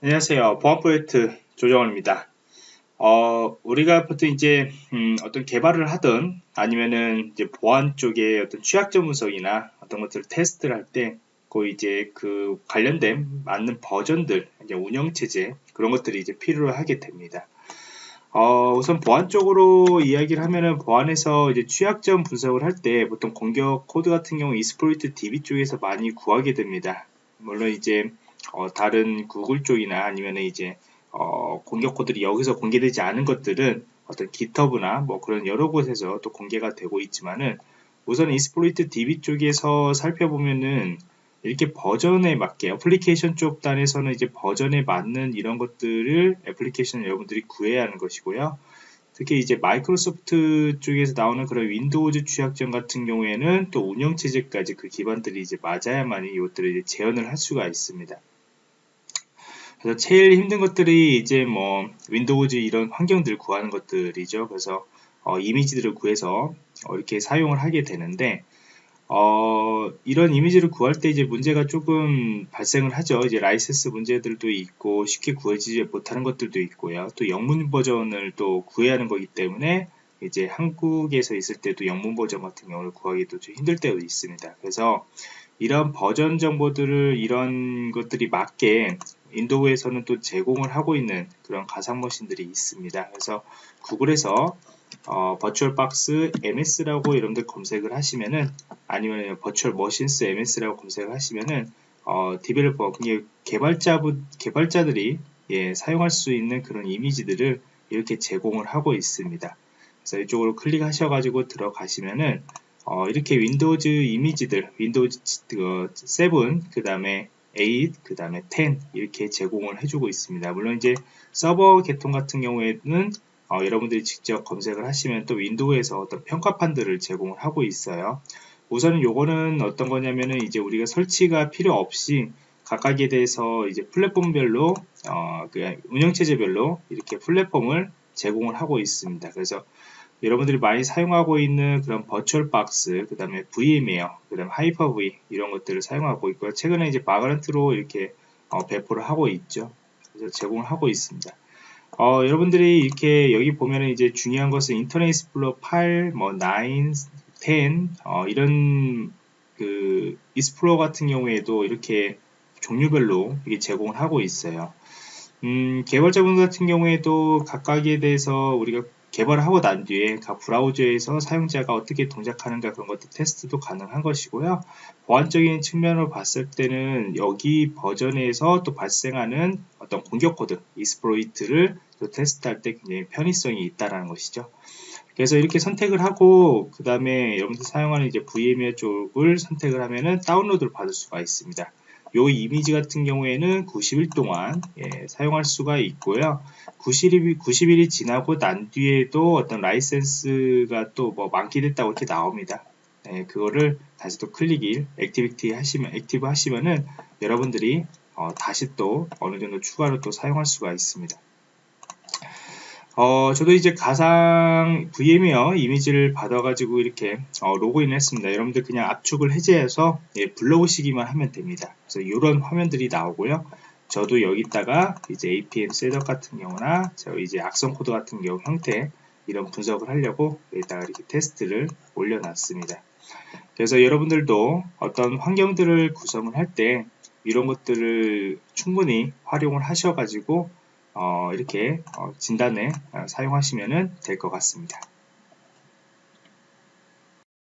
안녕하세요. 보안 프로젝트 조정원입니다. 어, 우리가 보통 이제 음, 어떤 개발을 하든 아니면은 이제 보안 쪽에 어떤 취약점 분석이나 어떤 것들을 테스트를 할 때 그 이제 그 관련된 맞는 버전들, 이제 운영 체제 그런 것들이 이제 필요하게 됩니다. 어, 우선 보안 쪽으로 이야기를 하면은 보안에서 이제 취약점 분석을 할 때 보통 공격 코드 같은 경우 Exploit DB 쪽에서 많이 구하게 됩니다. 물론 이제 어, 다른 구글 쪽이나 아니면 이제 어, 공격 코드들이 여기서 공개되지 않은 것들은 어떤 GitHub나 뭐 그런 여러 곳에서 또 공개가 되고 있지만은 우선 Exploit DB 쪽에서 살펴보면은 이렇게 버전에 맞게 애플리케이션 쪽 단에서는 이제 버전에 맞는 이런 것들을 애플리케이션 여러분들이 구해야 하는 것이고요. 특히 이제 마이크로소프트 쪽에서 나오는 그런 윈도우즈 취약점 같은 경우에는 또 운영체제까지 그 기반들이 이제 맞아야만이 이것들을 이제 재현을 할 수가 있습니다. 그래서 제일 힘든 것들이 이제 뭐 윈도우즈 이런 환경들을 구하는 것들이죠. 그래서 어, 이미지들을 구해서 어, 이렇게 사용을 하게 되는데 어, 이런 이미지를 구할 때 이제 문제가 조금 발생을 하죠. 이제 라이센스 문제들도 있고 쉽게 구해지지 못하는 것들도 있고요. 또 영문 버전을 또 구해야 하는 거기 때문에 이제 한국에서 있을 때도 영문 버전 같은 경우를 구하기도 좀 힘들 때도 있습니다. 그래서 이런 버전 정보들을 이런 것들이 맞게 윈도우에서는 또 제공을 하고 있는 그런 가상 머신들이 있습니다. 그래서 구글에서 어, VirtualBox MS라고 여러분들 검색을 하시면은 아니면 virtual machines MS라고 검색을 하시면은 어, developer 개발자 개발자들이 예, 사용할 수 있는 그런 이미지들을 이렇게 제공을 하고 있습니다. 그래서 이쪽으로 클릭하셔가지고 들어가시면은 어, 이렇게 윈도우즈 이미지들, 윈도우즈 7, 그 다음에 8, 그 다음에 10 이렇게 제공을 해주고 있습니다. 물론 이제 서버 계통 같은 경우에는 어, 여러분들이 직접 검색을 하시면 또 윈도우에서 어떤 평가판들을 제공을 하고 있어요. 우선은 요거는 어떤 거냐면은 이제 우리가 설치가 필요 없이 각각에 대해서 이제 플랫폼별로 어, 그 운영체제별로 이렇게 플랫폼을 제공을 하고 있습니다. 그래서 여러분들이 많이 사용하고 있는 그런 VirtualBox, 그 다음에 VMware, 그 다음에 하이퍼V 이런 것들을 사용하고 있고요. 최근에 이제 Vagrant로 이렇게 어, 배포를 하고 있죠. 그래서 제공을 하고 있습니다. 어, 여러분들이 이렇게 여기 보면은 이제 중요한 것은 인터넷 익스플로러 8, 뭐 9, 10 어, 이런 그 익스플로러 같은 경우에도 이렇게 종류별로 이게 제공을 하고 있어요. 음, 개발자분 같은 경우에도 각각에 대해서 우리가 개발을 하고 난 뒤에 각 브라우저에서 사용자가 어떻게 동작하는가 그런 것도 테스트도 가능한 것이고요. 보안적인 측면으로 봤을 때는 여기 버전에서 또 발생하는 어떤 공격 코드, exploit를 또 테스트할 때 굉장히 편의성이 있다라는 것이죠. 그래서 이렇게 선택을 하고 그 다음에 여러분들 사용하는 이제 VMware 쪽을 선택을 하면은 다운로드를 받을 수가 있습니다. 요 이미지 같은 경우에는 90일 동안 예, 사용할 수가 있고요. 90일이, 90일이 지나고 난 뒤에도 어떤 라이센스가 또 뭐 만기됐다고 이렇게 나옵니다. 예, 그거를 다시 또 클릭을 activity 하시면 active 하시면은 여러분들이 어, 다시 또 어느 정도 추가로 또 사용할 수가 있습니다. 어, 저도 이제 가상 VMware 이미지를 받아가지고 이렇게 어, 로그인을 했습니다. 여러분들 그냥 압축을 해제해서 예, 불러오시기만 하면 됩니다. 그래서 이런 화면들이 나오고요. 저도 여기다가 이제 APM Setup 같은 경우나 저 이제 악성 코드 같은 경우 형태 이런 분석을 하려고 여기다가 이렇게 테스트를 올려놨습니다. 그래서 여러분들도 어떤 환경들을 구성을 할 때 이런 것들을 충분히 활용을 하셔가지고 어, 이렇게 어, 진단에 어, 사용하시면 될 것 같습니다.